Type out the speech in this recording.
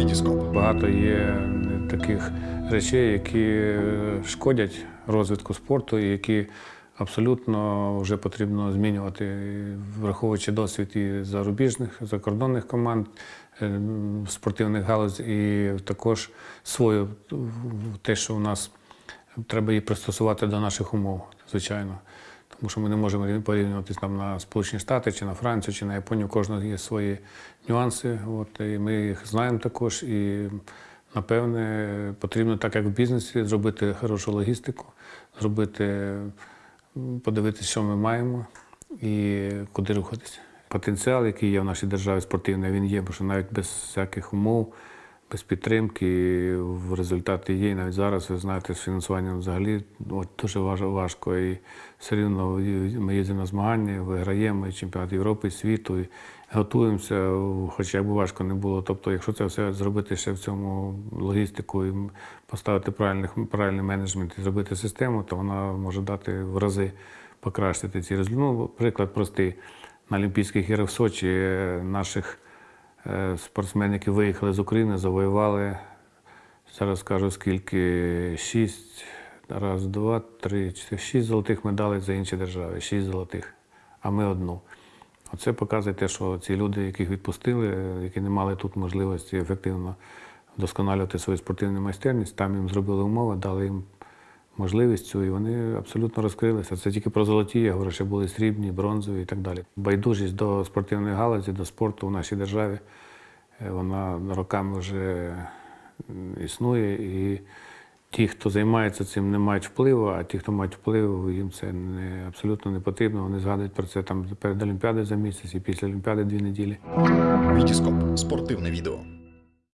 Вітіскоп. Багато є таких речей, які е, шкодять розвитку спорту і які абсолютно вже потрібно змінювати, враховуючи досвід і зарубіжних, закордонних команд, е, спортивних галузь, і також свою те, що у нас треба її пристосувати до наших умов, звичайно. Тому що ми не можемо порівнюватися на Сполучені Штати чи на Францію, чи на Японію. Кожного є свої нюанси. От, і ми їх знаємо також. І напевне потрібно, так як в бізнесі, зробити хорошу логістику, зробити, подивитися, що ми маємо і куди рухатися. Потенціал, який є в нашій державі спортивний, він є, бо що навіть без всяких умов, без підтримки в результаті є. Навіть зараз ви знаєте, з фінансуванням взагалі от, дуже важко. І все рівно ми їздимо на змагання, виграємо чемпіонат Європи, світу, і готуємося, хоч як би важко не було. Тобто, якщо це все зробити ще в цьому логістику і поставити правильних, правильний менеджмент і зробити систему, то вона може дати в рази покращити ці результати. Ну, приклад простий. На Олімпійських іграх в Сочі е, наших е, спортсменів, які виїхали з України, завоювали, зараз скажу скільки, шість, раз, два, три, чотири, шість золотих медалей за інші держави, шість золотих, а ми одну. Оце показує те, що ці люди, яких відпустили, е, які не мали тут можливості ефективно вдосконалювати свою спортивну майстерність, там їм зробили умови, дали їм можливість цю, і вони абсолютно розкрилися. Це тільки про золоті, я говорю, що були срібні, бронзові і так далі. Байдужість до спортивної галузі, до спорту в нашій державі, е, вона роками вже існує. І ті, хто займається цим, не мають впливу, а ті, хто мають вплив, їм це не, абсолютно не потрібно. Вони згадують про це там перед Олімпіадою за місяць і після Олімпіади дві неділі. Вітіскоп. Спортивне відео.